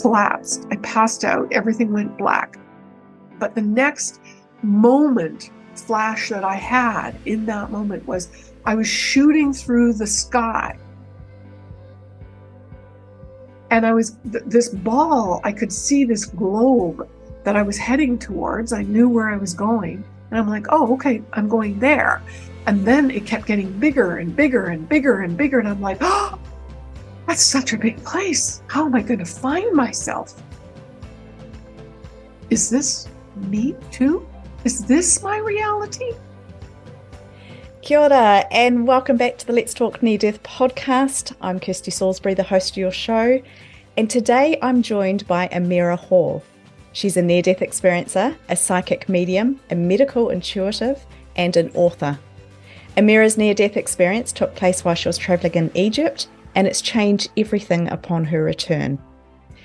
collapsed. I passed out. Everything went black. But the next moment, flash that I had in that moment was I was shooting through the sky. And I was, th this ball, I could see this globe that I was heading towards. I knew where I was going. And I'm like, oh, okay, I'm going there. And then it kept getting bigger and bigger and bigger and bigger. And I'm like, oh, that's such a big place. How am I going to find myself? Is this me too? Is this my reality? Kia ora, and welcome back to the Let's Talk Near Death podcast. I'm Kirsty Salisbury, the host of your show, and today I'm joined by Amira Hall. She's a near death experiencer, a psychic medium, a medical intuitive, and an author. Amira's near death experience took place while she was travelling in Egypt, and it's changed everything upon her return.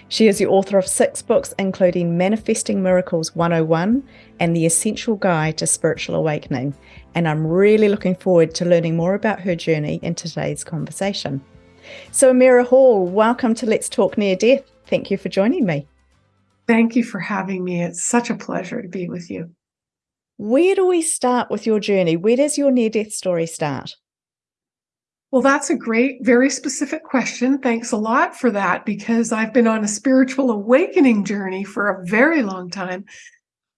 She is the author of six books, including Manifesting Miracles 101 and The Essential Guide to Spiritual Awakening. And I'm really looking forward to learning more about her journey in today's conversation. So, Amira Hall, welcome to Let's Talk Near Death. Thank you for joining me. Thank you for having me. It's such a pleasure to be with you. Where do we start with your journey? Where does your near death story start? Well, that's a great, very specific question. Thanks a lot for that because I've been on a spiritual awakening journey for a very long time.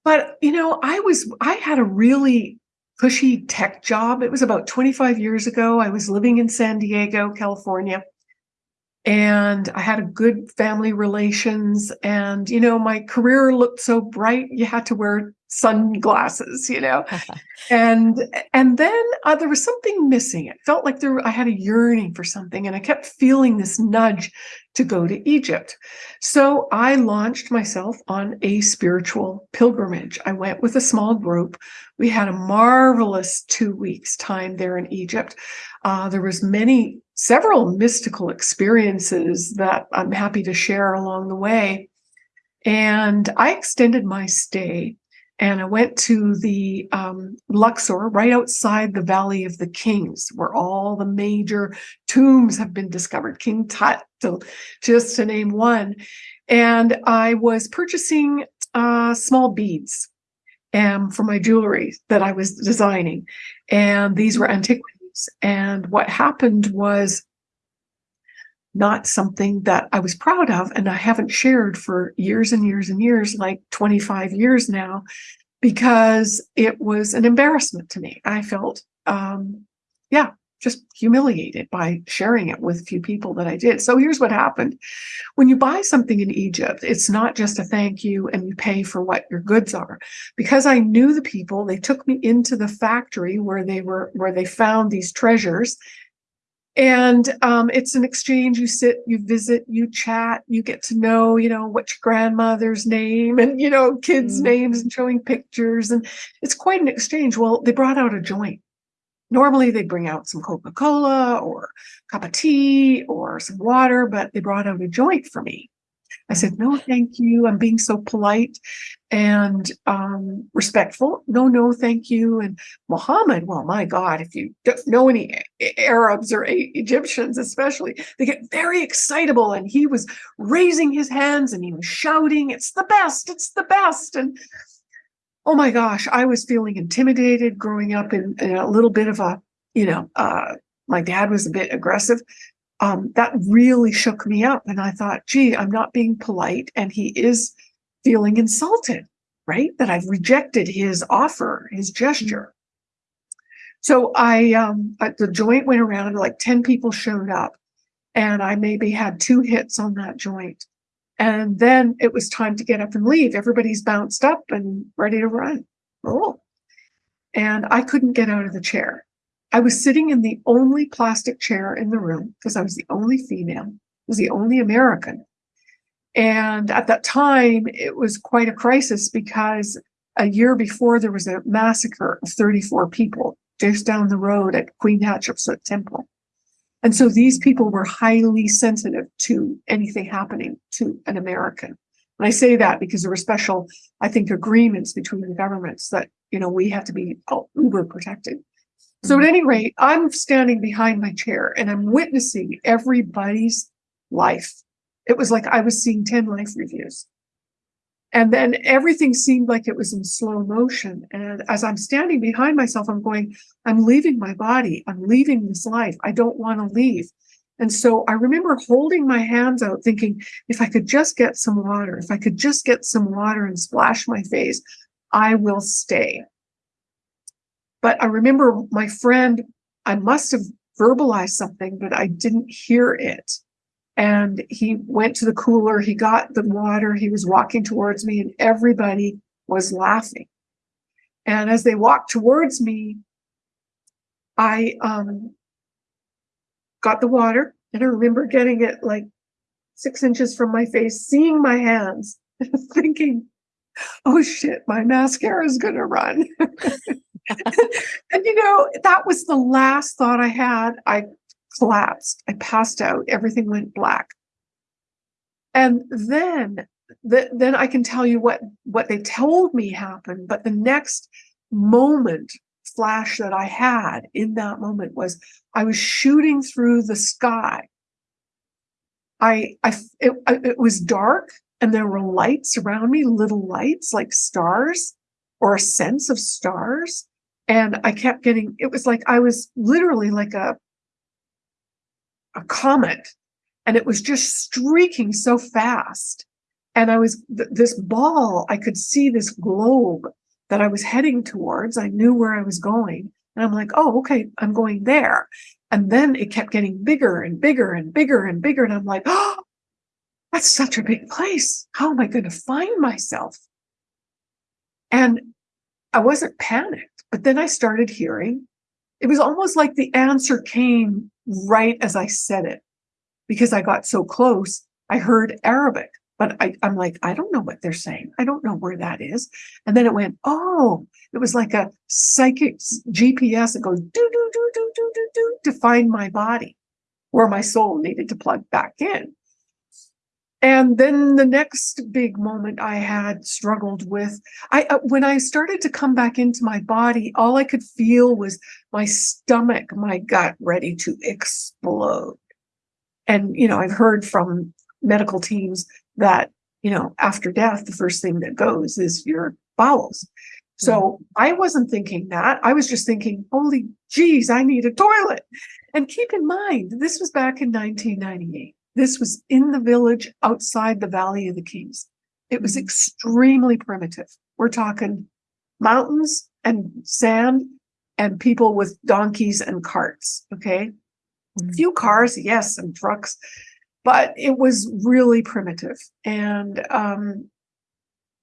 But, you know, I was, I had a really cushy tech job. It was about 25 years ago. I was living in San Diego, California and I had a good family relations and you know my career looked so bright you had to wear sunglasses you know? And and then uh, there was something missing. It felt like there I had a yearning for something and I kept feeling this nudge to go to Egypt. So I launched myself on a spiritual pilgrimage. I went with a small group. We had a marvelous 2 weeks time there in Egypt. Uh, there was many several mystical experiences that I'm happy to share along the way. And I extended my stay and I went to the um, Luxor right outside the Valley of the Kings, where all the major tombs have been discovered, King Tut, to, just to name one. And I was purchasing uh, small beads um, for my jewelry that I was designing. And these were antiquities and what happened was not something that I was proud of. And I haven't shared for years and years and years, like 25 years now, because it was an embarrassment to me. I felt, um, yeah, just humiliated by sharing it with a few people that I did. So here's what happened. When you buy something in Egypt, it's not just a thank you and you pay for what your goods are. Because I knew the people, they took me into the factory where they were, where they found these treasures. And um, it's an exchange. You sit, you visit, you chat, you get to know, you know, what's your grandmother's name and, you know, kids' mm. names and showing pictures. And it's quite an exchange. Well, they brought out a joint Normally they bring out some Coca-Cola or cup of tea or some water, but they brought out a joint for me. I said, no, thank you. I'm being so polite and um, respectful. No, no, thank you. And Muhammad, well, my God, if you don't know any Arabs or Egyptians, especially, they get very excitable. And he was raising his hands and he was shouting, it's the best, it's the best. And oh my gosh, I was feeling intimidated growing up in, in a little bit of a, you know, uh, my dad was a bit aggressive. Um, that really shook me up. And I thought, gee, I'm not being polite. And he is feeling insulted, right? That I've rejected his offer, his gesture. So I, um, the joint went around, like 10 people showed up, and I maybe had two hits on that joint. And then it was time to get up and leave. Everybody's bounced up and ready to run. Oh. And I couldn't get out of the chair. I was sitting in the only plastic chair in the room because I was the only female, I was the only American. And at that time, it was quite a crisis because a year before there was a massacre of 34 people just down the road at Queen Hatshepsut Temple. And so these people were highly sensitive to anything happening to an American. And I say that because there were special, I think, agreements between the governments that, you know, we have to be uber protected. So at mm-hmm. any rate, I'm standing behind my chair and I'm witnessing everybody's life It was like I was seeing 10 life reviews. And then everything seemed like it was in slow motion. And as I'm standing behind myself, I'm going, I'm leaving my body. I'm leaving this life. I don't want to leave. And so I remember holding my hands out, thinking, if I could just get some water, if I could just get some water and splash my face, I will stay. But I remember my friend, I must have verbalized something, but I didn't hear it. And he went to the cooler, he got the water, he was walking towards me, and everybody was laughing. And as they walked towards me, I um, got the water, and I remember getting it like six inches from my face, seeing my hands, thinking, oh shit, my mascara is going to run. and you know, that was the last thought I had. I collapsed. I passed out. Everything went black. And then, the, then I can tell you what what they told me happened. But the next moment flash that I had in that moment was I was shooting through the sky. I I it, it was dark and there were lights around me, little lights like stars or a sense of stars. And I kept getting, it was like I was literally like a a comet and it was just streaking so fast. And I was th- this ball, I could see this globe that I was heading towards. I knew where I was going. And I'm like, oh, okay, I'm going there. And then it kept getting bigger and bigger and bigger and bigger. And I'm like, oh, that's such a big place. How am I going to find myself? And I wasn't panicked, but then I started hearing. It was almost like the answer came right as I said it because I got so close. I heard Arabic, but I, am like, I don't know what they're saying. I don't know where that is. And then it went, oh, it was like a psychic GPS. It goes do, do, do, do, do, do, do to find my body where my soul needed to plug back in. And then the next big moment I had struggled with, I uh, when I started to come back into my body, all I could feel was my stomach, my gut ready to explode. And you know, I've heard from medical teams that you know after death, the first thing that goes is your bowels. So mm-hmm. I wasn't thinking that. I was just thinking, holy geez, I need a toilet. And keep in mind, this was back in 1998. This was in the village outside the Valley of the Kings. It was mm-hmm. extremely primitive. We're talking mountains and sand and people with donkeys and carts. Okay. Mm-hmm. A few cars, yes, and trucks, but it was really primitive. And um,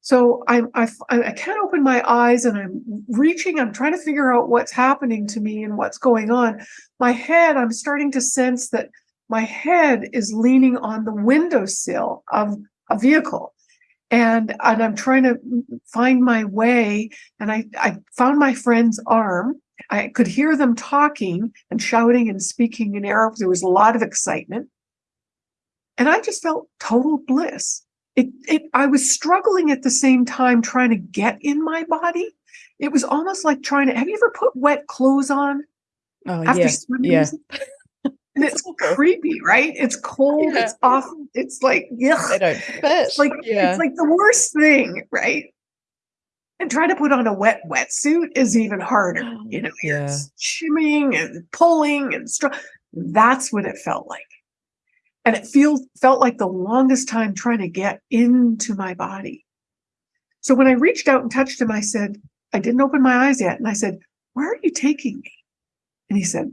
so I'm, I, I can't open my eyes and I'm reaching, I'm trying to figure out what's happening to me and what's going on. My head, I'm starting to sense that my head is leaning on the windowsill of a vehicle. And and i'm trying to find my way and i i found my friend's arm. I could hear them talking and shouting and speaking in arabic. There was a lot of excitement. And i just felt total bliss. It it i was struggling at the same time trying to get in my body. It was almost like trying to have you ever put wet clothes on? Oh after yeah, yeah and it's creepy, right? It's cold. Yeah. It's awful. It's like yeah, they don't fit. It's like yeah. it's like the worst thing, right? And trying to put on a wet wetsuit is even harder. You know, yeah. you're shimmying and pulling and str- That's what it felt like, and it feels felt like the longest time trying to get into my body. So when I reached out and touched him, I said, I didn't open my eyes yet, and I said, "Where are you taking me?" And he said,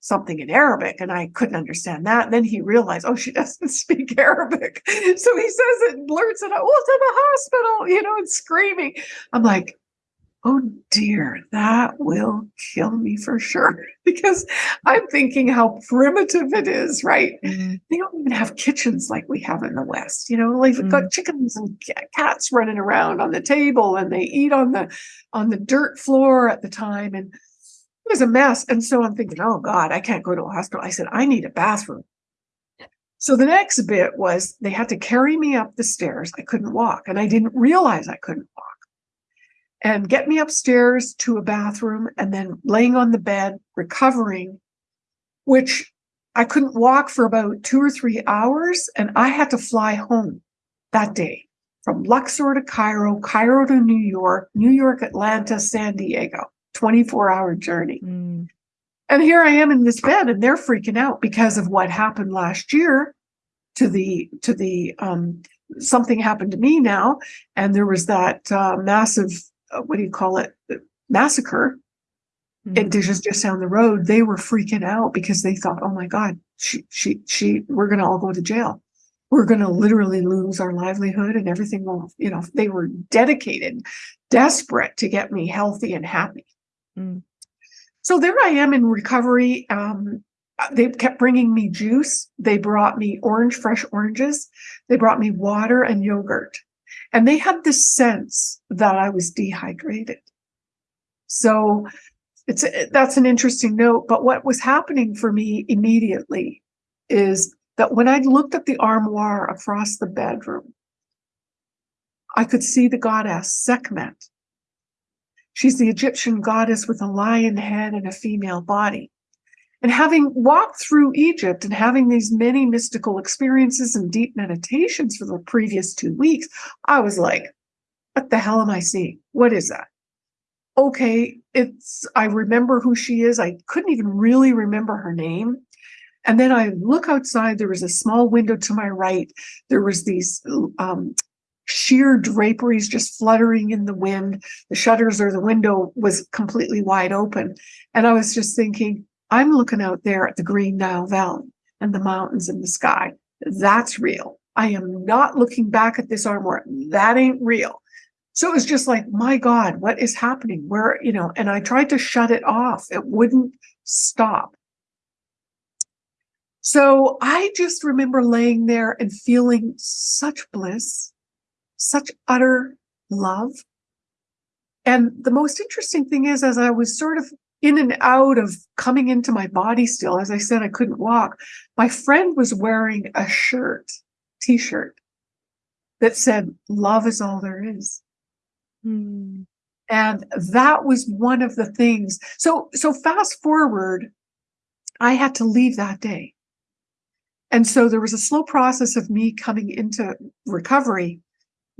something in Arabic and I couldn't understand that. And then he realized, oh, she doesn't speak Arabic. So he says it, blurts it out, well, to the hospital, you know, and screaming. I'm like, oh dear, that will kill me for sure. because I'm thinking how primitive it is, right? Mm-hmm. They don't even have kitchens like we have in the West. You know, like mm-hmm. got chickens and cats running around on the table and they eat on the on the dirt floor at the time. And was a mess. And so I'm thinking, oh God, I can't go to a hospital. I said, I need a bathroom. So the next bit was they had to carry me up the stairs. I couldn't walk, and I didn't realize I couldn't walk. And get me upstairs to a bathroom, and then laying on the bed, recovering, which I couldn't walk for about two or three hours, and I had to fly home that day from Luxor to Cairo, Cairo to New York, New York, Atlanta, San Diego, 24 hour journey. Mm. And here I am in this bed, and they're freaking out because of what happened last year to the to the um, something happened to me now, and there was that uh, massive uh, what do you call it? Massacre. Mm-hmm. and just just down the road. They were freaking out because they thought oh my god she she she we're going to all go to jail. We're going to literally lose our livelihood and everything. Will you know they were dedicated desperate to get me healthy and happy mm. so there i am in recovery um, they kept bringing me juice they brought me orange fresh oranges they brought me water and yogurt and they had this sense that i was dehydrated so it's that's an interesting note. But what was happening for me immediately is that when I looked at the armoire across the bedroom, I could see the goddess Sekhmet. She's the Egyptian goddess with a lion head and a female body. And having walked through Egypt and having these many mystical experiences and deep meditations for the previous two weeks, I was like, what the hell am I seeing? What is that? okay, it's, I remember who she is. I couldn't even really remember her name. And then I look outside, there was a small window to my right. There was these um, sheer draperies just fluttering in the wind. The shutters or the window was completely wide open. And I was just thinking, I'm looking out there at the Green Nile Valley and the mountains and the sky. That's real. I am not looking back at this armor. That ain't real. So it was just like, my God, what is happening? Where, you know, and I tried to shut it off. It wouldn't stop. So I just remember laying there and feeling such bliss, such utter love. And the most interesting thing is, as I was sort of in and out of coming into my body still, as I said, I couldn't walk, my friend was wearing a shirt, t shirt that said, Love is all there is. Hmm. And that was one of the things. So, so fast forward, I had to leave that day. And so there was a slow process of me coming into recovery,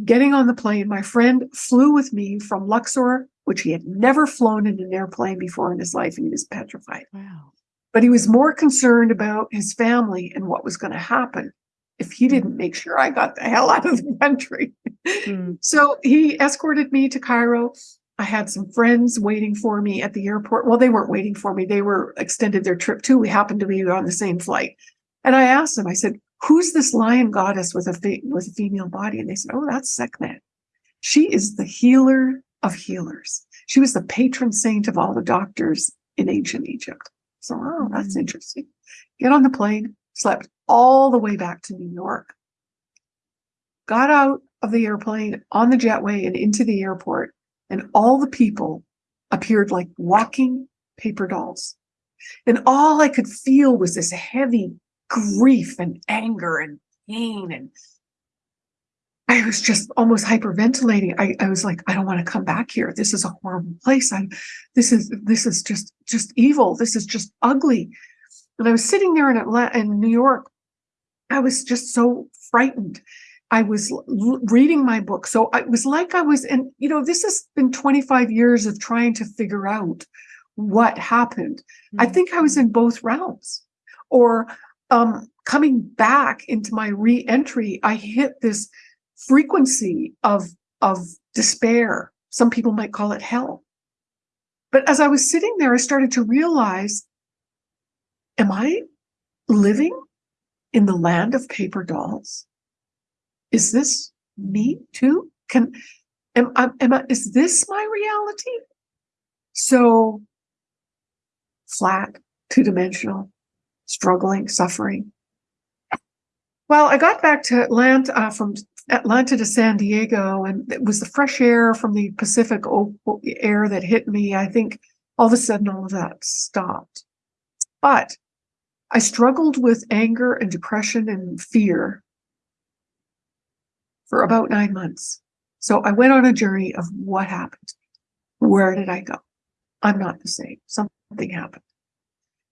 getting on the plane. My friend flew with me from Luxor, which he had never flown in an airplane before in his life. And he was petrified. Wow. But he was more concerned about his family and what was going to happen if he didn't make sure I got the hell out of the country. Mm. So he escorted me to Cairo. I had some friends waiting for me at the airport. Well, they weren't waiting for me. They were extended their trip too. We happened to be on the same flight. And I asked them, I said, who's this lion goddess with a, with a female body? And they said, oh, that's Sekhmet. She is the healer of healers. She was the patron saint of all the doctors in ancient Egypt. So, oh, that's mm. interesting. Get on the plane, slept all the way back to New York. Got out of the airplane on the jetway and into the airport, and all the people appeared like walking paper dolls. And all I could feel was this heavy grief and anger and pain. And I was just almost hyperventilating. I, I was like, I don't want to come back here. This is a horrible place. I this is this is just just evil. This is just ugly. And I was sitting there in Atlanta, in New York. I was just so frightened. I was reading my book. So it was like I was and you know, this has been 25 years of trying to figure out what happened. Mm-hmm. I think I was in both realms. Or um, coming back into my re-entry, I hit this frequency of of despair. Some people might call it hell. But as I was sitting there, I started to realize am I living in the land of paper dolls? Is this me too? Can am I, am I is this my reality? So flat, two-dimensional, struggling, suffering. Well, I got back to Atlanta uh, from Atlanta to San Diego, and it was the fresh air from the Pacific air that hit me. I think all of a sudden all of that stopped. But I struggled with anger and depression and fear for about nine months. So I went on a journey of what happened. Where did I go? I'm not the same. Something happened.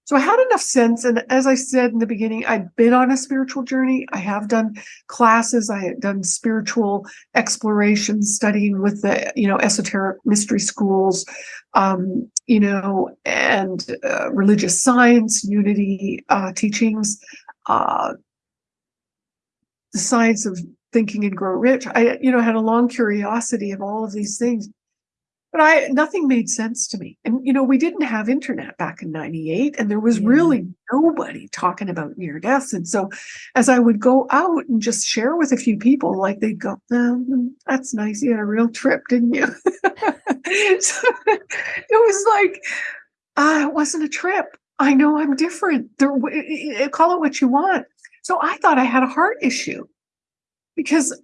So I had enough sense. And as I said in the beginning, I'd been on a spiritual journey. I have done classes. I had done spiritual exploration, studying with the, you know, esoteric mystery schools, um, you know, and uh, religious science, unity uh, teachings, uh, the science of thinking and grow rich. I, you know, had a long curiosity of all of these things but I nothing made sense to me. And you know, we didn't have internet back in 98 and there was yeah. really nobody talking about near deaths. And so as I would go out and just share with a few people, like they'd go, oh, that's nice. You had a real trip, didn't you? so it was like, uh, it wasn't a trip. I know I'm different. There, call it what you want. So I thought I had a heart issue because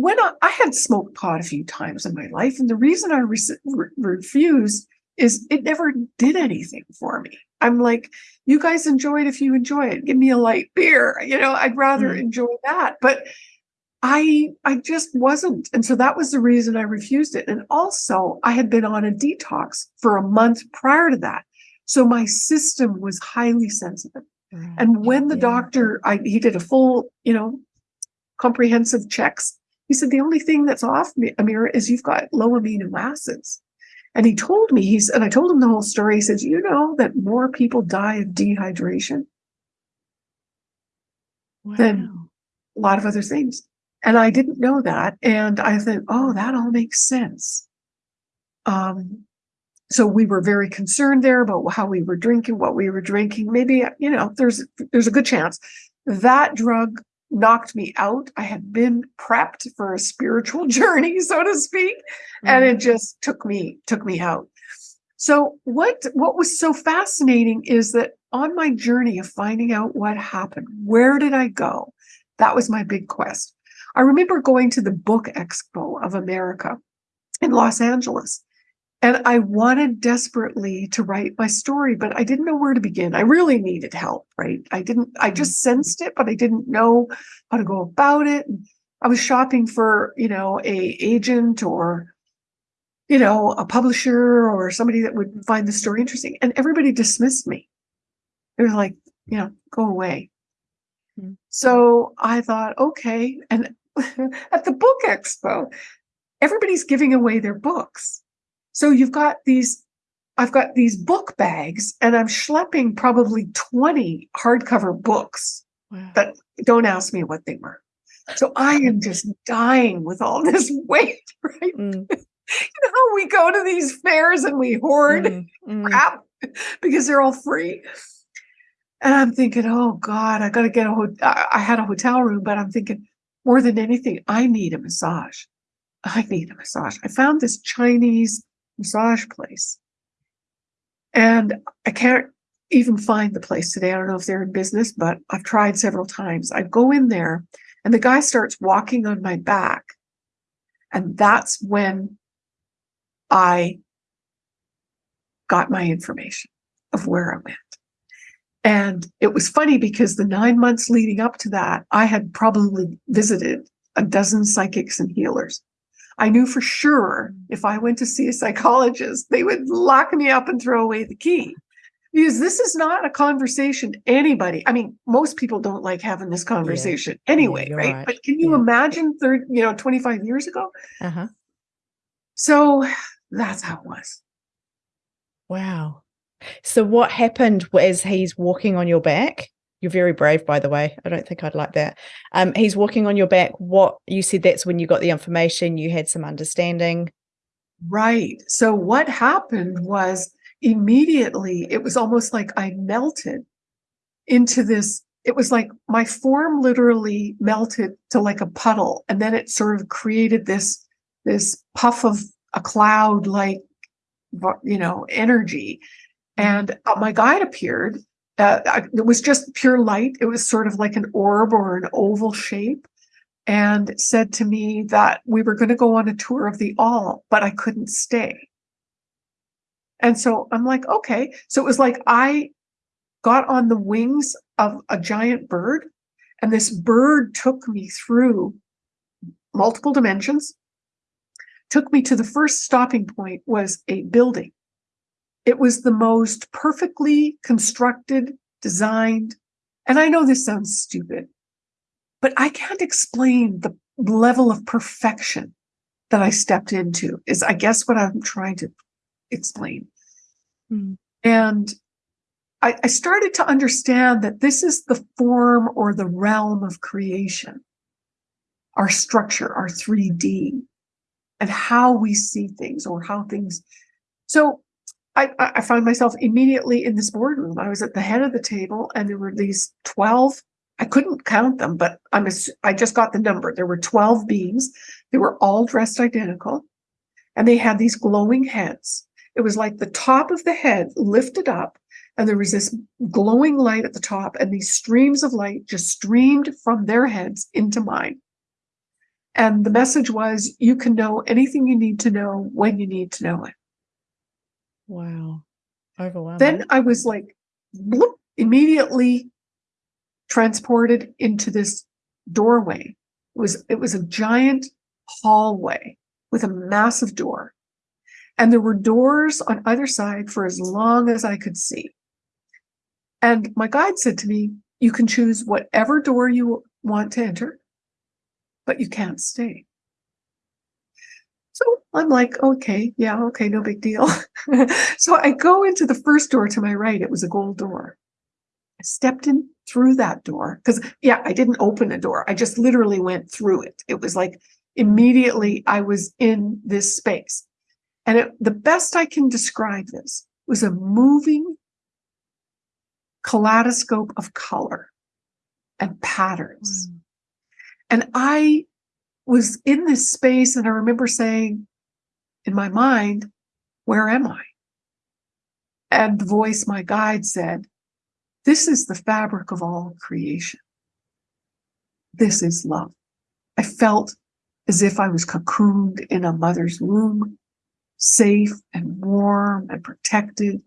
when I, I, had smoked pot a few times in my life, and the reason I re- re- refused is it never did anything for me. I'm like, you guys enjoy it if you enjoy it. Give me a light beer. You know, I'd rather mm. enjoy that. But I I just wasn't. And so that was the reason I refused it. And also I had been on a detox for a month prior to that. So my system was highly sensitive. And when the yeah. doctor, I he did a full, you know, comprehensive checks he said, the only thing that's off, me, Amira, is you've got low amino acids. And he told me, he's, and I told him the whole story. He says, you know that more people die of dehydration wow. than a lot of other things. And I didn't know that. And I thought, oh, that all makes sense. Um, so we were very concerned there about how we were drinking, what we were drinking. Maybe, you know, there's there's a good chance that drug knocked me out. I had been prepped for a spiritual journey, so to speak, mm-hmm. and it just took me took me out. So what what was so fascinating is that on my journey of finding out what happened, where did I go? That was my big quest. I remember going to the Book Expo of America in Los Angeles and I wanted desperately to write my story, but I didn't know where to begin. I really needed help, right? I didn't, I mm-hmm. just sensed it, but I didn't know how to go about it. I was shopping for, you know, a agent or, you know, a publisher or somebody that would find the story interesting. And everybody dismissed me. They were like, you know, go away. Mm-hmm. So I thought, okay. And at the book expo, everybody's giving away their books. So you've got these, I've got these book bags and I'm schlepping probably 20 hardcover books wow. that don't ask me what they were. So I am just dying with all this weight, right? Mm. you know how we go to these fairs and we hoard mm. Mm. crap because they're all free. And I'm thinking, oh God, I got to get a hotel. I had a hotel room, but I'm thinking more than anything, I need a massage. I need a massage. I found this Chinese massage place. And I can't even find the place today. I don't know if they're in business, but I've tried several times. I go in there and the guy starts walking on my back. And that's when I got my information of where I went. And it was funny because the nine months leading up to that, I had probably visited a dozen psychics and healers. I knew for sure if I went to see a psychologist, they would lock me up and throw away the key. Because this is not a conversation anybody, I mean, most people don't like having this conversation yeah. anyway, yeah, right? right? But can you yeah. imagine 30, you know, 25 years ago? Uh-huh. So that's how it was. Wow. So what happened as he's walking on your back? You're very brave, by the way. I don't think I'd like that. Um, he's walking on your back. What you said that's when you got the information, you had some understanding. Right. So what happened was immediately it was almost like I melted into this. It was like my form literally melted to like a puddle, and then it sort of created this this puff of a cloud like you know energy. And uh, my guide appeared uh, it was just pure light. It was sort of like an orb or an oval shape, and said to me that we were going to go on a tour of the all, but I couldn't stay. And so I'm like, okay. So it was like I got on the wings of a giant bird, and this bird took me through multiple dimensions, took me to the first stopping point was a building it was the most perfectly constructed, designed, and I know this sounds stupid, but I can't explain the level of perfection that I stepped into, is I guess what I'm trying to explain. Mm. And I, I started to understand that this is the form or the realm of creation, our structure, our 3D, and how we see things or how things. So I, I find myself immediately in this boardroom. I was at the head of the table, and there were these 12 I couldn't count them, but I'm a, I just got the number. There were 12 beings. They were all dressed identical and they had these glowing heads. It was like the top of the head lifted up and there was this glowing light at the top and these streams of light just streamed from their heads into mine. And the message was, you can know anything you need to know when you need to know it. Wow. Overwhelming. Then I was like, bloop, immediately transported into this doorway. It was, it was a giant hallway with a massive door. And there were doors on either side for as long as I could see. And my guide said to me, you can choose whatever door you want to enter, but you can't stay. So I'm like, okay, yeah, okay, no big deal. so I go into the first door to my right. It was a gold door. I stepped in through that door because, yeah, I didn't open a door. I just literally went through it. It was like immediately I was in this space. And it, the best I can describe this was a moving kaleidoscope of color and patterns. Mm. And I was in this space, and I remember saying in my mind, Where am I? And the voice, my guide, said, This is the fabric of all creation. This is love. I felt as if I was cocooned in a mother's womb, safe and warm and protected,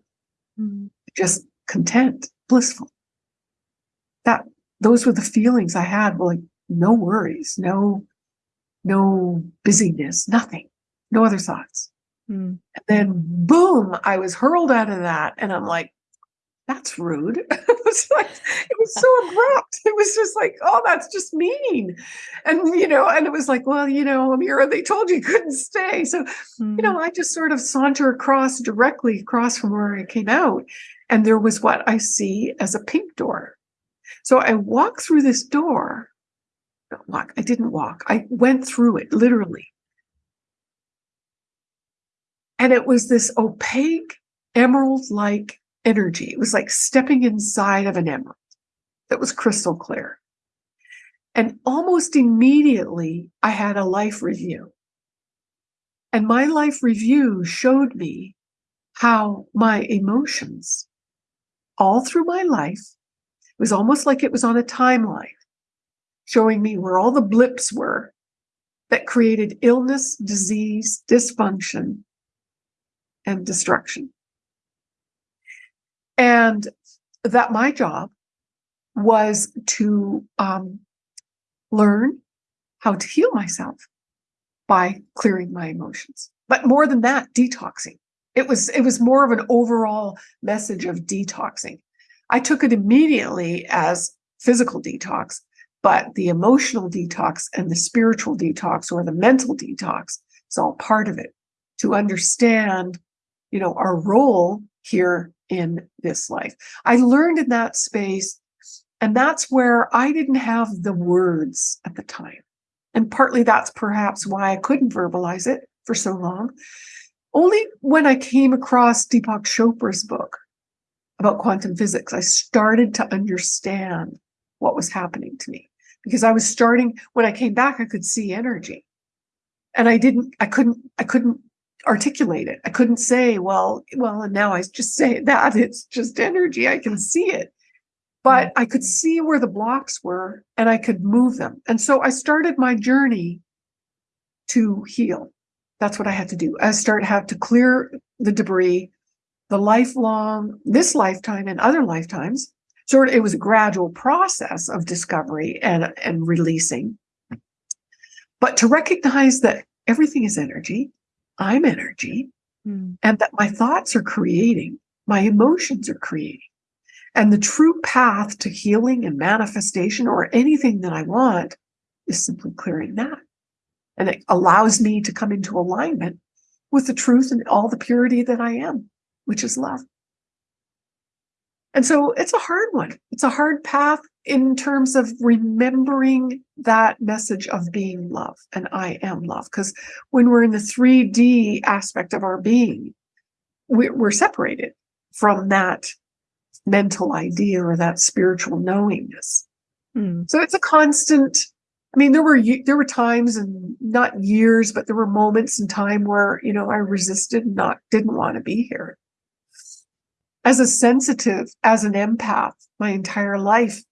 mm. just content blissful. That those were the feelings I had, like no worries, no, no busyness, nothing, no other thoughts. Mm. And then boom, I was hurled out of that. And I'm like, that's rude. it was like, it was so abrupt. It was just like, oh, that's just mean. And, you know, and it was like, well, you know, Amira, they told you, you couldn't stay. So, mm. you know, I just sort of saunter across directly across from where I came out. And there was what I see as a pink door. So I walk through this door. Walk, I didn't walk. I went through it literally. And it was this opaque emerald like energy. It was like stepping inside of an emerald that was crystal clear. And almost immediately, I had a life review. And my life review showed me how my emotions all through my life. It was almost like it was on a timeline, showing me where all the blips were that created illness, disease, dysfunction, and destruction. And that my job was to um, learn how to heal myself by clearing my emotions. But more than that, detoxing. It was it was more of an overall message of detoxing. I took it immediately as physical detox, but the emotional detox and the spiritual detox or the mental detox is all part of it to understand, you know, our role here in this life. I learned in that space, and that's where I didn't have the words at the time. And partly that's perhaps why I couldn't verbalize it for so long only when I came across Deepak Chopra's book about quantum physics, I started to understand what was happening to me because I was starting when I came back, I could see energy. And I didn't, I couldn't, I couldn't articulate it. I couldn't say, well, well, and now I just say that it's just energy. I can see it. But I could see where the blocks were and I could move them. And so I started my journey to heal that's what I had to do. I started have to clear the debris, the lifelong, this lifetime and other lifetimes. Sort of, it was a gradual process of discovery and, and releasing. But to recognize that everything is energy, I'm energy, mm. and that my thoughts are creating, my emotions are creating. And the true path to healing and manifestation or anything that I want is simply clearing that. And it allows me to come into alignment with the truth and all the purity that I am, which is love. And so it's a hard one. It's a hard path in terms of remembering that message of being love and I am love. Because when we're in the 3D aspect of our being, we're separated from that mental idea or that spiritual knowingness. Mm. So it's a constant. I mean, there were there were times and not years, but there were moments in time where you know I resisted, and not didn't want to be here. As a sensitive, as an empath, my entire life,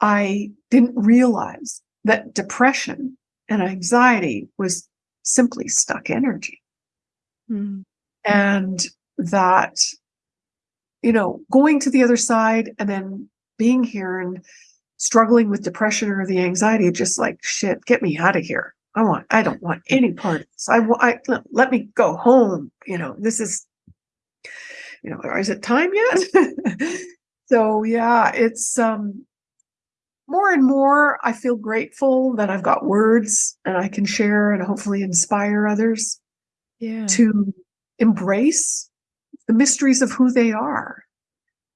I didn't realize that depression and anxiety was simply stuck energy. Mm. And that, you know, going to the other side and then being here and struggling with depression or the anxiety, just like, shit, get me out of here. I want, I don't want any part of this. I want, I, let me go home. You know, this is, you know, is it time yet? so yeah, it's, um, more and more, I feel grateful that I've got words and I can share and hopefully inspire others yeah. to embrace the mysteries of who they are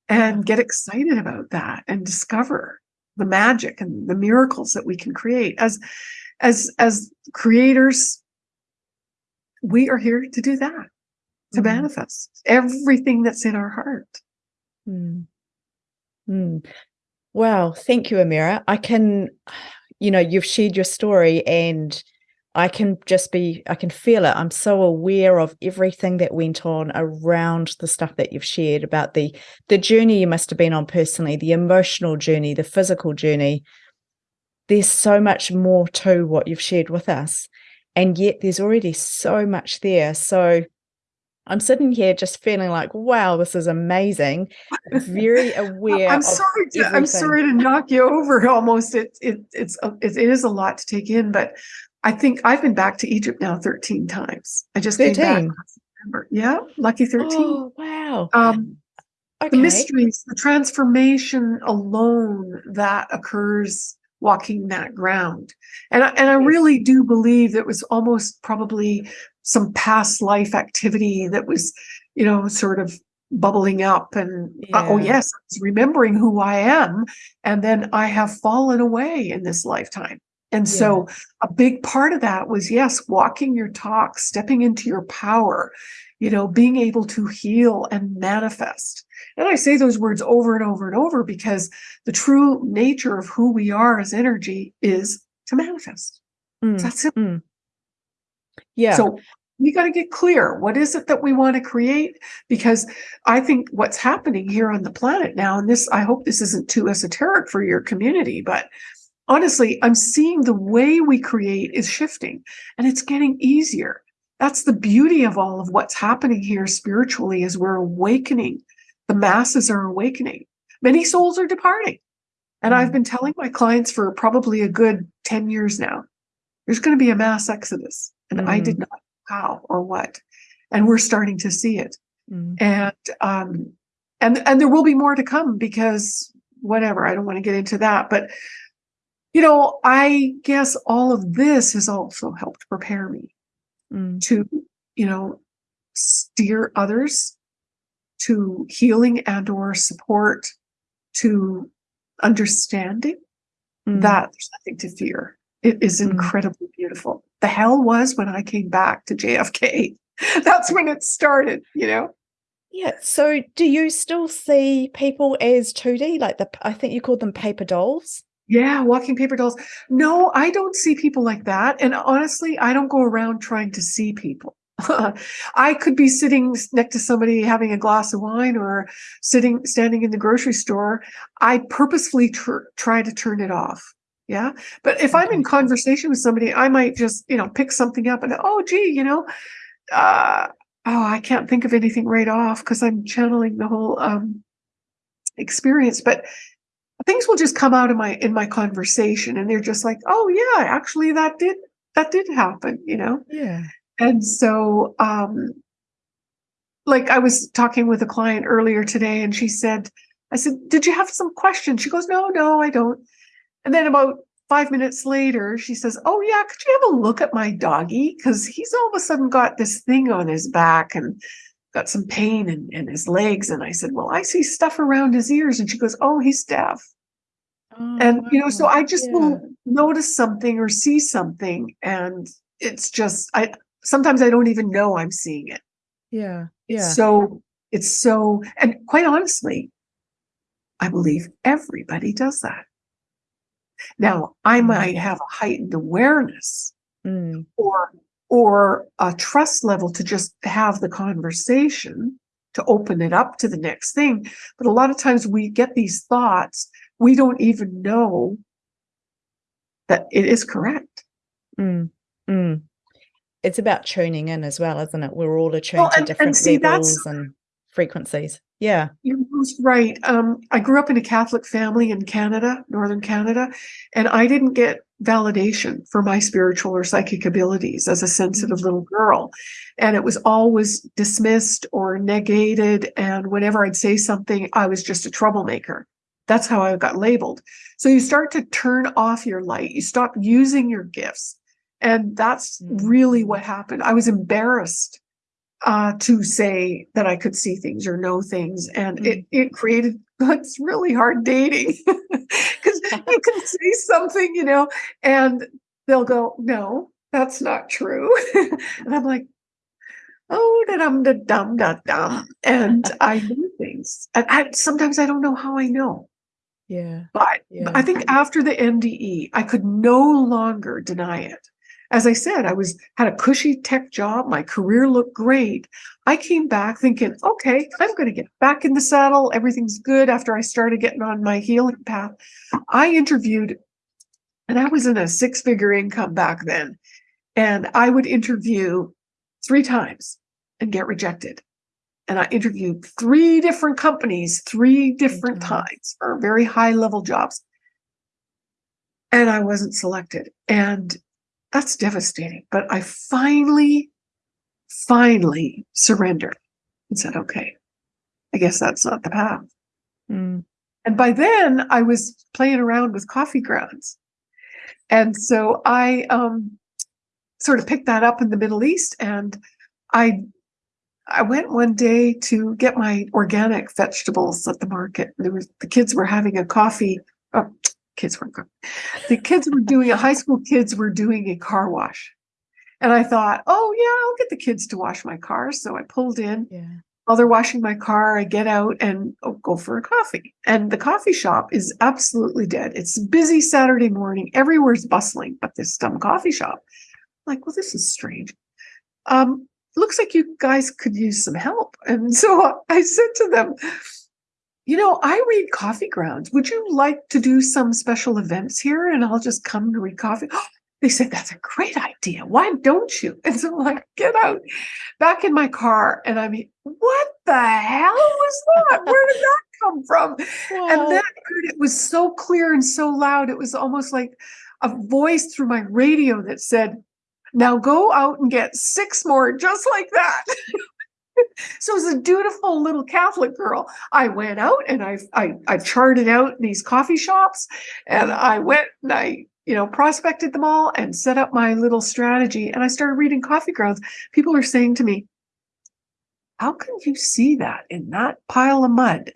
and get excited about that and discover the magic and the miracles that we can create as as as creators we are here to do that to mm. manifest everything that's in our heart mm. Mm. Wow. Thank you, Amira. I can, you know, you've shared your story and I can just be, I can feel it. I'm so aware of everything that went on around the stuff that you've shared about the the journey you must have been on personally, the emotional journey, the physical journey. There's so much more to what you've shared with us. And yet there's already so much there. So I'm sitting here just feeling like, wow, this is amazing. Very aware. I'm sorry. To, I'm sorry to knock you over. Almost, it, it it's it, it is a lot to take in. But I think I've been back to Egypt now 13 times. I just 13. came back. Yeah, lucky 13. Oh, wow. Um, okay. The mysteries, the transformation alone that occurs walking that ground. And I, and I really do believe that was almost probably some past life activity that was, you know, sort of bubbling up and yeah. uh, oh yes, I remembering who I am. And then I have fallen away in this lifetime. And yeah. so a big part of that was yes, walking your talk, stepping into your power, you know, being able to heal and manifest. And I say those words over and over and over because the true nature of who we are as energy is to manifest. Mm. That's it. Mm. Yeah. So we got to get clear. What is it that we want to create? Because I think what's happening here on the planet now, and this, I hope this isn't too esoteric for your community, but honestly, I'm seeing the way we create is shifting and it's getting easier. That's the beauty of all of what's happening here spiritually is we're awakening. The masses are awakening. Many souls are departing. And I've mm. been telling my clients for probably a good 10 years now, there's going to be a mass exodus. And mm. I did mm. not know how or what. And we're starting to see it. Mm. And um, and and there will be more to come because whatever, I don't want to get into that. But you know, I guess all of this has also helped prepare me mm. to, you know, steer others to healing and or support to understanding mm. that there's nothing to fear. It is mm. incredibly beautiful. The hell was when I came back to JFK. That's when it started, you know? Yeah. So do you still see people as 2D? Like the I think you called them paper dolls? Yeah, walking paper dolls. No, I don't see people like that. And honestly, I don't go around trying to see people. I could be sitting next to somebody having a glass of wine or sitting standing in the grocery store. I purposefully tr- try to turn it off. Yeah. But if I'm in conversation with somebody, I might just, you know, pick something up and, oh, gee, you know, uh, oh, I can't think of anything right off because I'm channeling the whole um, experience. But things will just come out of my in my conversation and they're just like oh yeah actually that did that did happen you know yeah and so um like I was talking with a client earlier today and she said, I said, Did you have some questions? She goes, No, no, I don't. And then about five minutes later, she says, Oh, yeah, could you have a look at my doggy? Because he's all of a sudden got this thing on his back and got some pain in, in his legs. And I said, Well, I see stuff around his ears. And she goes, Oh, he's deaf. Oh, and, you know, so. Oh, I just Yeah. will notice something or see something. And it's just, I sometimes I don't even know I'm seeing it. Yeah. Yeah. so, it's so, and quite honestly, I believe everybody does that. Now, I Mm. might have a heightened awareness Mm. or or a trust level to just have the conversation to open it up to the next thing but a lot of times we get these thoughts we don't even know that it is correct Mm. Mm. It's about tuning in as well, isn't it? We're all attuned Well, to and- and different see, that's- levels and frequencies. Yeah. You're most right. Um, I grew up in a Catholic family in Canada, Northern Canada, and I didn't get validation for my spiritual or psychic abilities as a sensitive little girl. And it was always dismissed or negated. And whenever I'd say something, I was just a troublemaker. That's how I got labeled. So you start to turn off your light, you stop using your gifts. And that's Mm. really what happened. I was embarrassed uh, to say that I could see things or know things. And it, it created it's really hard dating because you can say something, you know, and they'll go, no, that's not true. and I'm like, oh, da dum da dum da dum. And I know things. And I, sometimes I don't know how I know. Yeah. But Yeah. I think after the NDE, I could no longer deny it. As I said, I was had a cushy tech job. My career looked great. I came back thinking, okay, I'm going to get back in the saddle. Everything's good after I started getting on my healing path. I interviewed, and I was in a six figure income back then. And I would interview three times and get rejected. And I interviewed three different companies, three different times. times for very high level jobs. And I wasn't selected. And that's devastating. But I finally, finally surrendered and said, okay, I guess that's not the path. Mm. And by then I was playing around with coffee grounds. And so I um, sort of picked that up in the Middle East and I I went one day to get my organic vegetables at the market. There was the kids were having a coffee. Oh, kids weren't. The kids were doing a high school kids were doing a car wash. And I thought, oh yeah, I'll get the kids to wash my car. So I pulled in Yeah. while they're washing my car, I get out and oh, go for a coffee. And the coffee shop is absolutely dead. It's a busy Saturday morning. Everywhere's bustling, but this dumb coffee shop. I'm like, well, this is strange. Um, looks like you guys could use some help. And so I said to them, you know, I read coffee grounds. Would you like to do some special events here? And I'll just come to read coffee. They said, that's a great idea. Why don't you? And so I'm like, get out back in my car. And I mean, what the hell was that? Where did that come from? And Wow. then I heard it was so clear and so loud. It was almost like a voice through my radio that said, now go out and get six more just like that. so as a dutiful little Catholic girl, I went out and I, I I charted out these coffee shops and I went and I you know prospected them all and set up my little strategy and I started reading coffee grounds. People are saying to me, how can you see that in that pile of mud?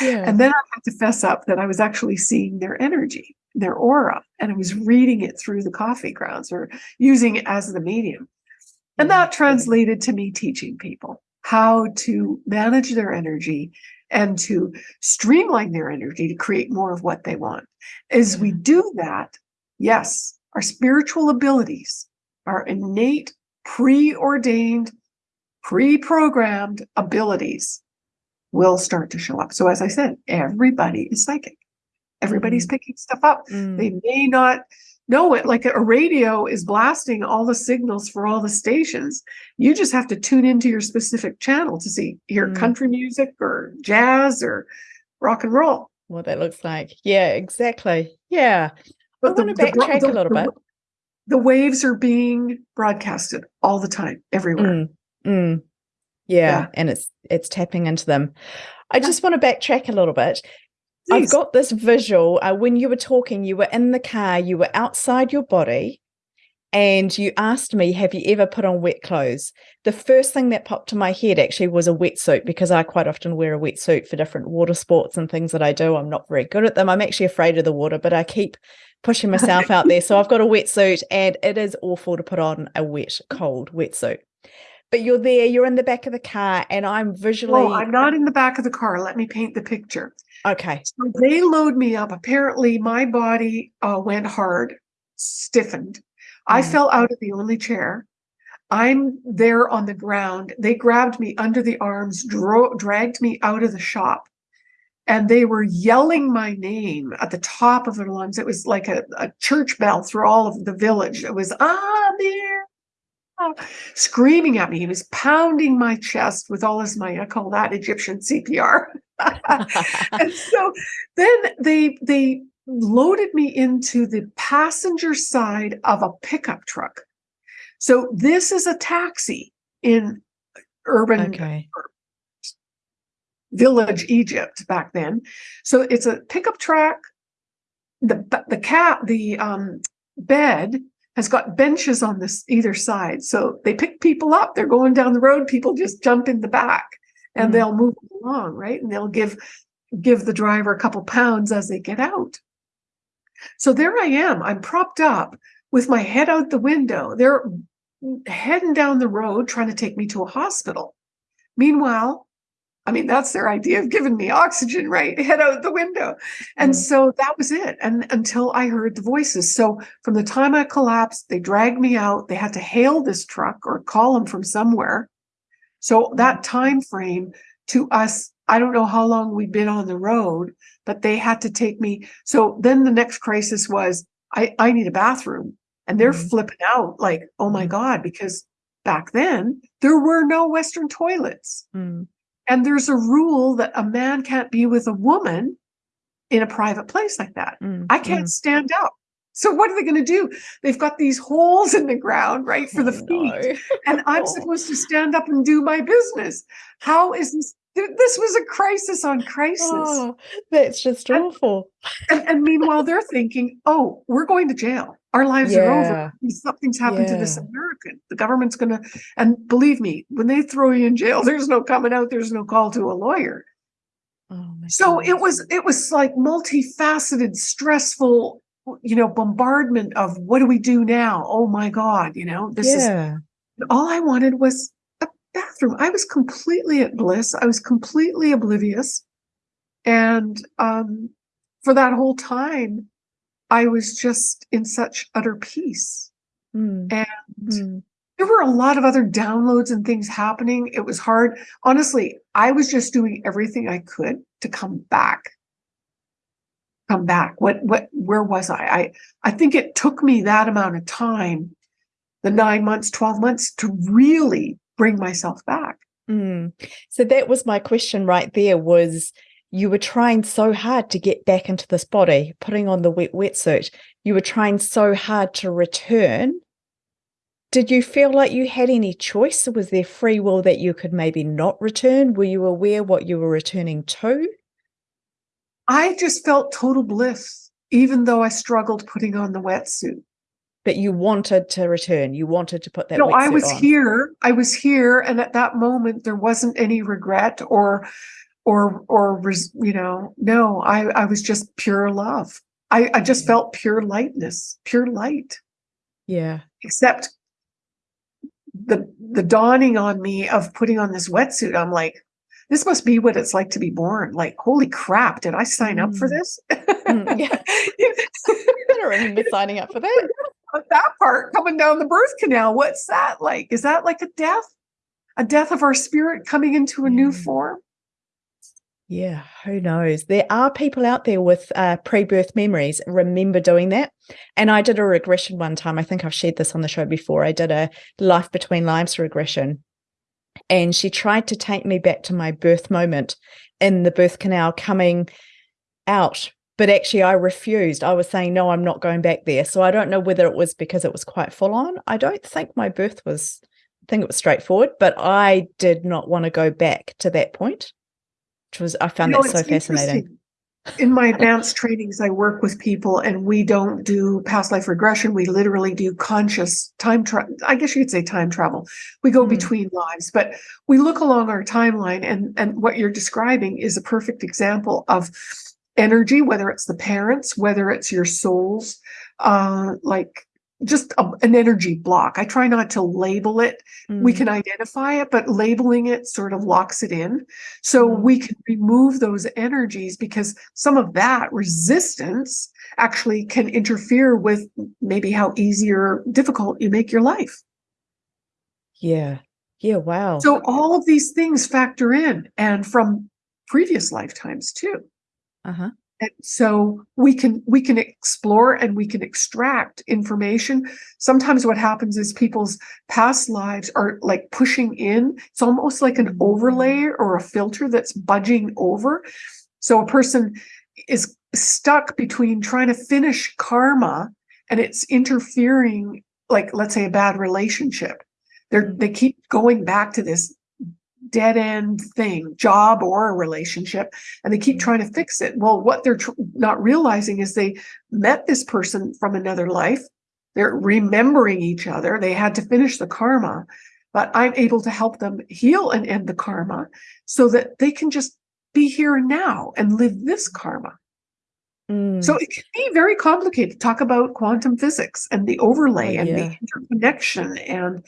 Yeah. and then I had to fess up that I was actually seeing their energy, their aura, and I was reading it through the coffee grounds or using it as the medium. And that translated to me teaching people how to manage their energy and to streamline their energy to create more of what they want. As we do that, yes, our spiritual abilities, our innate, preordained, pre-programmed abilities will start to show up. So as I said, everybody is psychic. Everybody's picking stuff up. Mm. They may not know it. Like a radio is blasting all the signals for all the stations. You just have to tune into your specific channel to see hear Mm. country music or jazz or rock and roll. What that looks like. Yeah, exactly. Yeah. But the- want to the backtrack the- a little the- bit. The waves are being broadcasted all the time, everywhere. Mm, mm. Yeah, Yeah. and it's it's tapping into them. I just want to backtrack a little bit. I've got this visual. Uh, when you were talking, you were in the car, you were outside your body, and you asked me, Have you ever put on wet clothes? The first thing that popped to my head actually was a wetsuit because I quite often wear a wetsuit for different water sports and things that I do. I'm not very good at them. I'm actually afraid of the water, but I keep pushing myself out there. So I've got a wetsuit, and it is awful to put on a wet, cold wetsuit. But you're there, you're in the back of the car, and I'm visually Oh, I'm not in the back of the car. Let me paint the picture. okay. So they load me up. Apparently, my body uh, went hard, stiffened. I Mm. fell out of the only chair. I'm there on the ground. They grabbed me under the arms, dro- dragged me out of the shop, and they were yelling my name at the top of their lungs. It was like a, a church bell through all of the village. It was Amir, screaming at me. He was pounding my chest with all his might. I call that Egyptian CPR. and so then they they loaded me into the passenger side of a pickup truck. So this is a taxi in urban okay. village Egypt back then. So it's a pickup truck. The the cat the um, bed has got benches on this either side. So they pick people up. They're going down the road. People just jump in the back and Mm. they'll move along, right? And they'll give give the driver a couple pounds as they get out. So there I am. I'm propped up with my head out the window. They're heading down the road trying to take me to a hospital. Meanwhile, I mean, that's their idea of giving me oxygen, right? Head out the window. And Mm. so that was it. And until I heard the voices. So from the time I collapsed, they dragged me out. They had to hail this truck or call them from somewhere. So that time frame to us, I don't know how long we'd been on the road, but they had to take me. So then the next crisis was I, I need a bathroom. And they're Mhm. flipping out like, oh my Mhm. God, because back then there were no Western toilets. Mm. And there's a rule that a man can't be with a woman in a private place like that. Mm. I can't Mm. stand up. So what are they going to do? They've got these holes in the ground, right, for the Oh, feet. no. And I'm supposed to stand up and do my business. How is this? This was a crisis on crisis. Oh, that's just And- awful. And, and meanwhile, they're thinking, oh, we're going to jail. Our lives are over. Something's happened to this American. The government's going to, and believe me, when they throw you in jail, there's no coming out. There's no call to a lawyer. Oh my So it was, it was like multifaceted, stressful, you know, bombardment of what do we do now? Oh my God, you know, this is all I wanted was a bathroom. I was completely at bliss. I was completely oblivious. And um, for that whole time, I was just in such utter peace. Mm. And Mm. there were a lot of other downloads and things happening. It was hard. Honestly, I was just doing everything I could to come back. Come back. What what where was I? I I think it took me that amount of time, the nine months, 12 months, to really bring myself back. Mm. So that was my question right there was you were trying so hard to get back into this body, putting on the wet wetsuit. You were trying so hard to return. Did you feel like you had any choice? Was there free will that you could maybe not return? Were you aware what you were returning to? I just felt total bliss, even though I struggled putting on the wetsuit. But you wanted to return. You wanted to put that no, I was on. here. I was here, and at that moment, there wasn't any regret or, or, or you know, no. I I was just pure love. I I just felt pure lightness, pure light. Yeah. Except the the dawning on me of putting on this wetsuit. I'm like, this must be what it's like to be born. Like, holy crap! Did I sign up for Mm. this? Mm, yeah. I don't remember signing up for that. that part coming down the birth canal. What's that like? Is that like a death? A death of our spirit coming into a new form? Yeah, who knows? There are people out there with uh, pre birth memories. Remember doing that? And I did a regression one time. I think I've shared this on the show before. I did a life between lives regression. And she tried to take me back to my birth moment in the birth canal coming out. But actually, I refused. I was saying, no, I'm not going back there. So I don't know whether it was because it was quite full on. I don't think my birth was I think it was straightforward, but I did not want to go back to that point, which was, I found you know, that so fascinating in my advanced trainings, I work with people and we don't do past life regression. We literally do conscious time travel. I guess you could say time travel. We go mm. between lives, but we look along our timeline and, and what you're describing is a perfect example of energy, whether it's the parents, whether it's your souls, uh, like just a, an energy block. I try not to label it. Mm. We can identify it, but labeling it sort of locks it in. So mm. we can remove those energies because some of that resistance actually can interfere with maybe how easy or difficult you make your life. Yeah. Yeah. Wow. So all of these things factor in and from previous lifetimes too. Uh-huh. And so we can we can explore and we can extract information. Sometimes what happens is people's past lives are like pushing in. It's almost like an mm-hmm. overlay or a filter that's budging over. So a person is stuck between trying to finish karma and it's interfering, like let's say a bad relationship. They're they keep going back to this dead end thing, job or a relationship, and they keep mm-hmm. trying to fix it. Well, what they're not realizing is they met this person from another life. They're remembering each other. They had to finish the karma, but I'm able to help them heal and end the karma so that they can just be here now and live this karma. Mm. So it can be very complicated. To talk about quantum physics and the overlay oh, and yeah. the interconnection and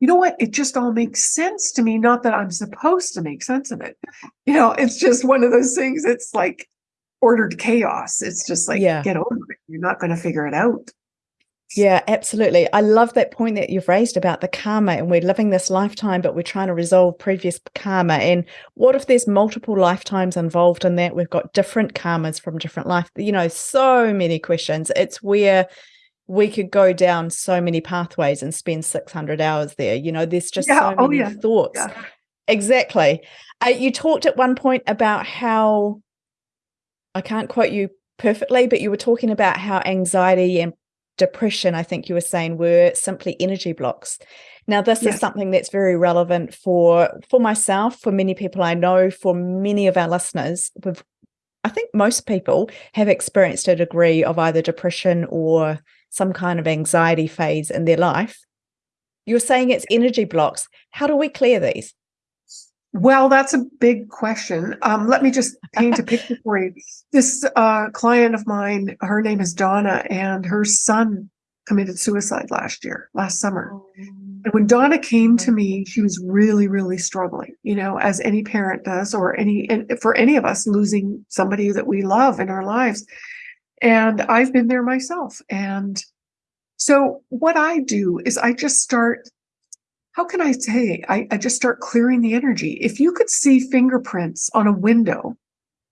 you know what? It just all makes sense to me. Not that I'm supposed to make sense of it. You know, it's just one of those things. It's like ordered chaos. It's just like, yeah. get over it. You're not going to figure it out. Yeah, absolutely. I love that point that you've raised about the karma and we're living this lifetime, but we're trying to resolve previous karma. And what if there's multiple lifetimes involved in that? We've got different karmas from different life, you know, so many questions. It's where we could go down so many pathways and spend 600 hours there. You know, there's just yeah. so oh, many yeah. thoughts. Yeah. Exactly. Uh, you talked at one point about how, I can't quote you perfectly, but you were talking about how anxiety and depression, I think you were saying, were simply energy blocks. Now, this is something that's very relevant for for myself, for many people I know, for many of our listeners. With, I think most people have experienced a degree of either depression or some kind of anxiety phase in their life. You're saying it's energy blocks. How do we clear these? Well, that's a big question. Um, let me just paint a picture for you. This uh, client of mine, her name is Donna, and her son committed suicide last year, last summer. Oh. And when Donna came to me, she was really, really struggling, you know, as any parent does, or any, and for any of us losing somebody that we love in our lives. And I've been there myself. And so what I do is I just start, how can I say, I, I just start clearing the energy. If you could see fingerprints on a window,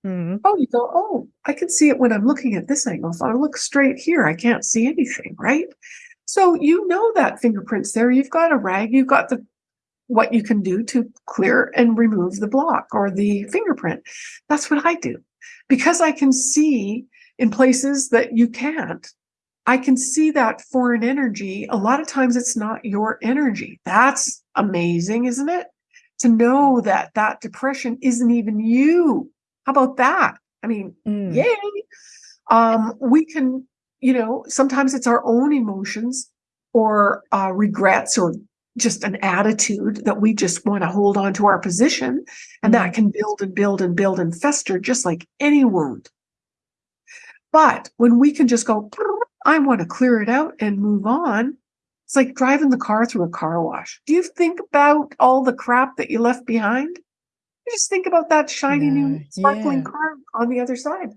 mm-hmm. oh, you go, oh, I can see it when I'm looking at this angle. If I look straight here, I can't see anything, right? So you know that fingerprints there. You've got a rag, you've got the what you can do to clear and remove the block or the fingerprint. That's what I do. Because I can see in places that you can't. I can see that foreign energy. A lot of times it's not your energy. That's amazing, isn't it? To know that that depression isn't even you. How about that? I mean, mm. yay. Um, we can, you know, sometimes it's our own emotions or uh, regrets or just an attitude that we just want to hold on to our position. And mm. that can build and build and build and fester just like any wound. But when we can just go, I want to clear it out and move on, it's like driving the car through a car wash. Do you think about all the crap that you left behind? You just think about that shiny new sparkling yeah. car on the other side.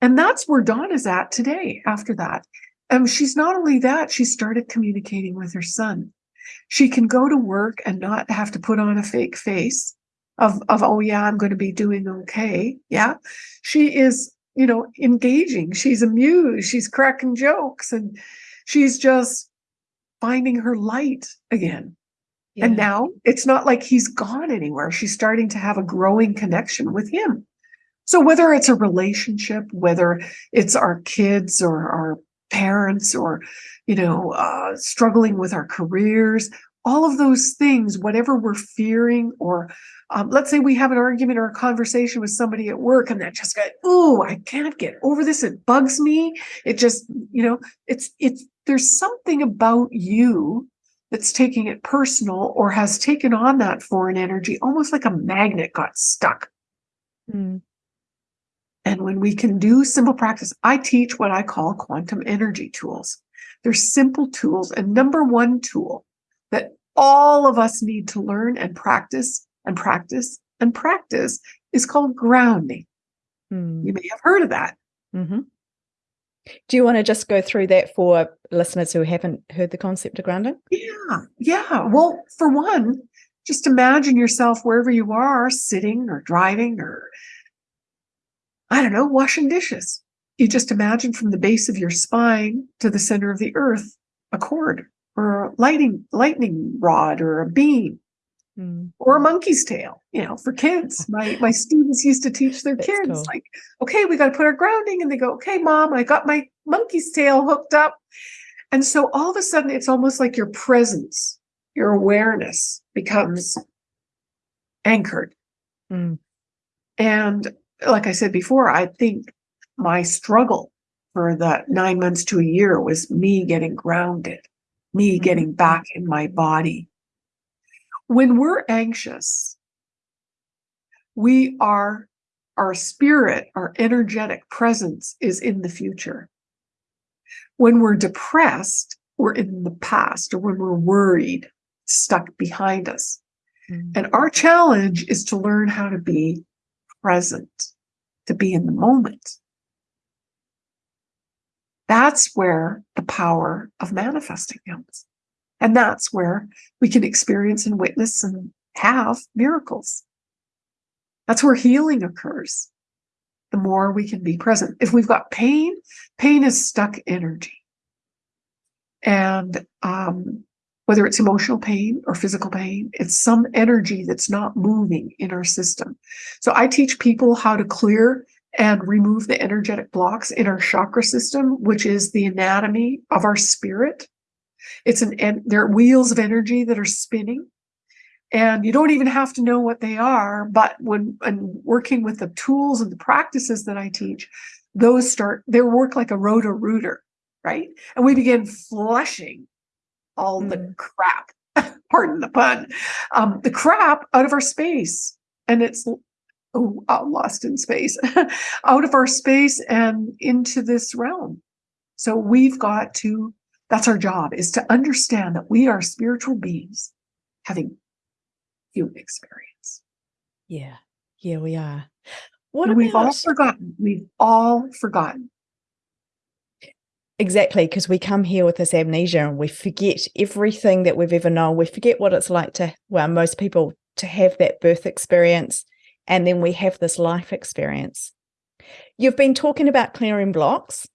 And that's where Dawn is at today after that. Um, she's not only that, she started communicating with her son. She can go to work and not have to put on a fake face of, of oh yeah, I'm going to be doing okay. Yeah. She is you know, engaging. She's amused. She's cracking jokes and she's just finding her light again. Yeah. And now it's not like he's gone anywhere. She's starting to have a growing connection with him. So whether it's a relationship, whether it's our kids or our parents or, you know, uh, struggling with our careers, all of those things, whatever we're fearing, or um, let's say we have an argument or a conversation with somebody at work and that just got, oh, I can't get over this. It bugs me. It just, you know, it's, it's, there's something about you that's taking it personal or has taken on that foreign energy, almost like a magnet got stuck. Mm. And when we can do simple practice, I teach what I call quantum energy tools. They're simple tools. And number one tool that all of us need to learn and practice and practice and practice is called grounding. Mm. You may have heard of that. Mm-hmm. Do you want to just go through that for listeners who haven't heard the concept of grounding? Yeah, yeah. Well, for one, just imagine yourself wherever you are, sitting or driving or, I don't know, washing dishes. You just imagine from the base of your spine to the center of the earth a cord or a lighting, lightning rod or a beam Mm. or a monkey's tail, you know, for kids. My my students used to teach their That's kids cool. like, okay, we got to put our grounding, and they go, okay, mom, I got my monkey's tail hooked up, and so all of a sudden, it's almost like your presence, your awareness becomes anchored. Mm. And like I said before, I think my struggle for the nine months to a year was me getting grounded, me Mhm. getting back in my body. When we're anxious, we are, our spirit, our energetic presence is in the future. When we're depressed, we're in the past, or when we're worried, stuck behind us. Mm. And our challenge is to learn how to be present, to be in the moment. That's where the power of manifesting comes. And that's where we can experience and witness and have miracles. That's where healing occurs. The more we can be present. If we've got pain, pain is stuck energy. And um, whether it's emotional pain or physical pain, it's some energy that's not moving in our system. So I teach people how to clear and remove the energetic blocks in our chakra system, which is the anatomy of our spirit. It's an and there are wheels of energy that are spinning. And you don't even have to know what they are, but when and working with the tools and the practices that I teach, those start they work like a Roto-Rooter, right? And we begin flushing all the Mm. crap, pardon the pun, um, the crap out of our space. And it's oh, lost in space, out of our space and into this realm. So we've got to, that's our job, is to understand that we are spiritual beings having human experience. Yeah. Yeah, we are. What and we've all forgotten. We've all forgotten. exactly because we come here with this amnesia and we forget everything that we've ever known. We forget what it's like to, well, most people to have that birth experience and then we have this life experience. You've been talking about clearing blocks.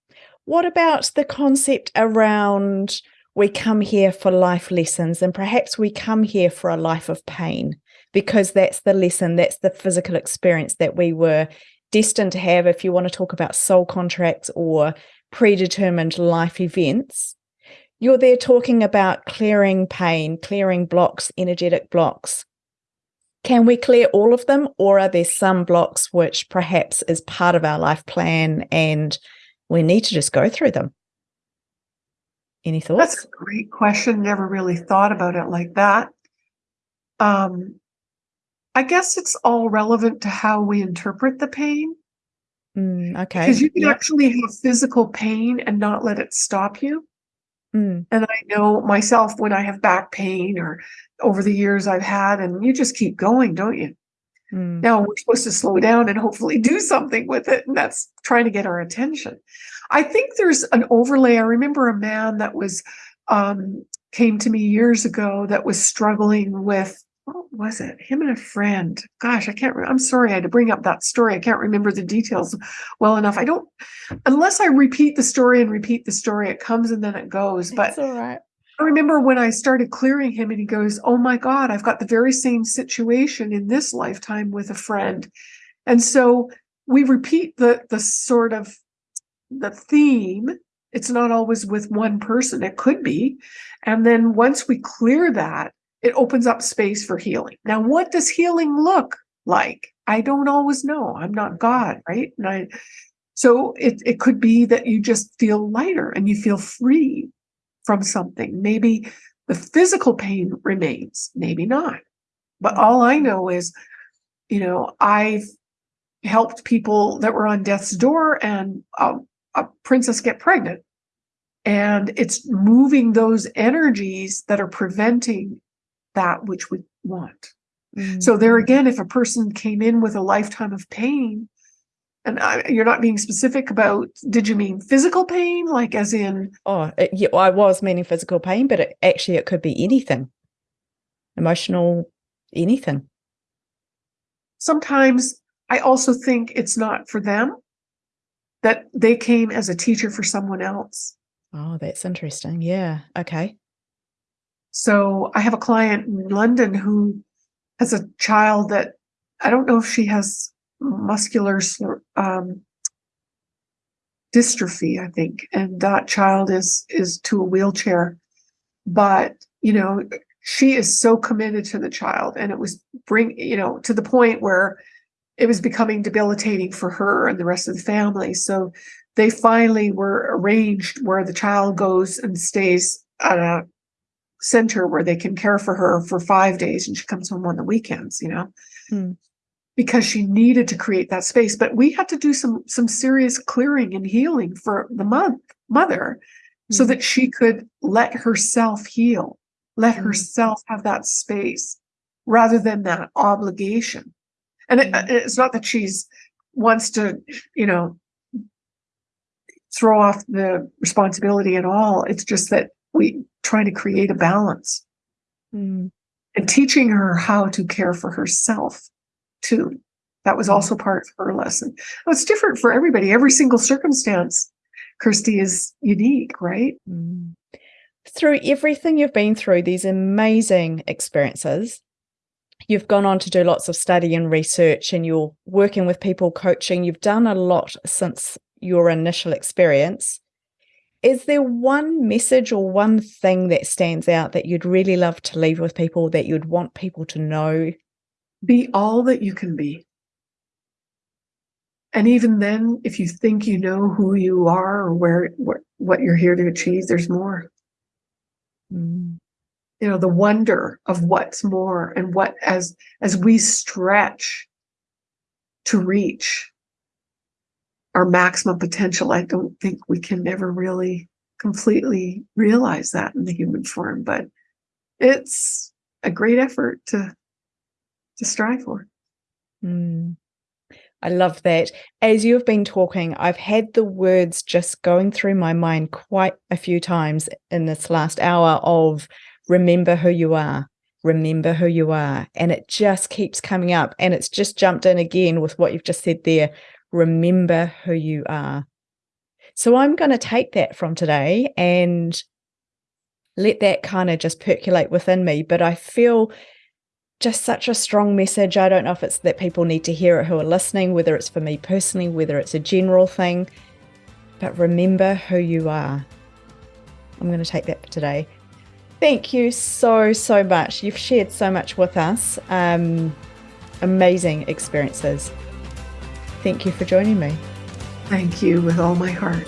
What about the concept around we come here for life lessons and perhaps we come here for a life of pain because that's the lesson, that's the physical experience that we were destined to have. If you want to talk about soul contracts or predetermined life events, you're there talking about clearing pain, clearing blocks, energetic blocks. Can we clear all of them, or are there some blocks which perhaps is part of our life plan and we need to just go through them? Any thoughts? That's a great question. Never really thought about it like that. Um, I guess it's all relevant to how we interpret the pain. Mm, okay. Because you can Yep. actually have physical pain and not let it stop you. Mm, And I know myself when I have back pain or over the years I've had, and you just keep going, don't you? Mm, Now we're supposed to slow down and hopefully do something with it. And that's trying to get our attention. I think there's an overlay. I remember a man that was, um, came to me years ago that was struggling with, what was it? Him and a friend. Gosh, I can't, re- I'm sorry I had to bring up that story. I can't remember the details well enough. I don't, unless I repeat the story and repeat the story, it comes and then it goes. But It's all right. I remember when I started clearing him and he goes, Oh my God, I've got the very same situation in this lifetime with a friend. And so we repeat the the sort of the theme It's not always with one person. It could be. And then once we clear that, it opens up space for healing. Now, what does healing look like? I don't always know. I'm not God, right? And I, so it, it could be that you just feel lighter and you feel free from something. Maybe the physical pain remains, maybe not. But all I know is, you know, I've helped people that were on death's door and a, a princess get pregnant. And it's moving those energies that are preventing that which we want. Mm-hmm. So there again, if a person came in with a lifetime of pain, and I, you're not being specific about, did you mean physical pain, like as in? Oh, it, yeah, I was meaning physical pain, but it, actually it could be anything, emotional, anything. Sometimes I also think it's not for them, that they came as a teacher for someone else. Oh, that's interesting. Yeah. Okay. So I have a client in London who has a child that I don't know if she has muscular um, dystrophy, I think, and that child is is to a wheelchair. But you know, she is so committed to the child, and it was bring you know to the point where it was becoming debilitating for her and the rest of the family. So they finally were arranged where the child goes and stays at a center where they can care for her for five days and she comes home on the weekends, you know, hmm. Because she needed to create that space. But we had to do some some serious clearing and healing for the month, mother hmm. so that she could let herself heal, let hmm. herself have that space rather than that obligation. And it, mm-hmm. it's not that she's wants to, you know, throw off the responsibility at all. It's just that we trying to create a balance mm. and teaching her how to care for herself too. That was mm. also part of her lesson. It's different for everybody. Every single circumstance, Kirsty, is unique, right? Mm. Through everything you've been through, these amazing experiences, you've gone on to do lots of study and research and you're working with people coaching you've done a lot since your initial experience is there one message or one thing that stands out that you'd really love to leave with people that you'd want people to know be all that you can be. And even then if you think you know who you are or where what, what you're here to achieve there's more. Mm. You know the wonder of what's more and what as as we stretch to reach our maximum potential i don't think we can ever really completely realize that in the human form but it's a great effort to to strive for mm. I love that. As you've been talking, I've had the words just going through my mind quite a few times in this last hour of remember who you are, remember who you are. And it just keeps coming up. And it's just jumped in again with what you've just said there. Remember who you are. So I'm going to take that from today and let that kind of just percolate within me. But I feel just such a strong message. I don't know if it's that people need to hear it who are listening, whether it's for me personally, whether it's a general thing. But remember who you are. I'm going to take that for today. Thank you so, so much. You've shared so much with us. Um, amazing experiences. Thank you for joining me. Thank you with all my heart.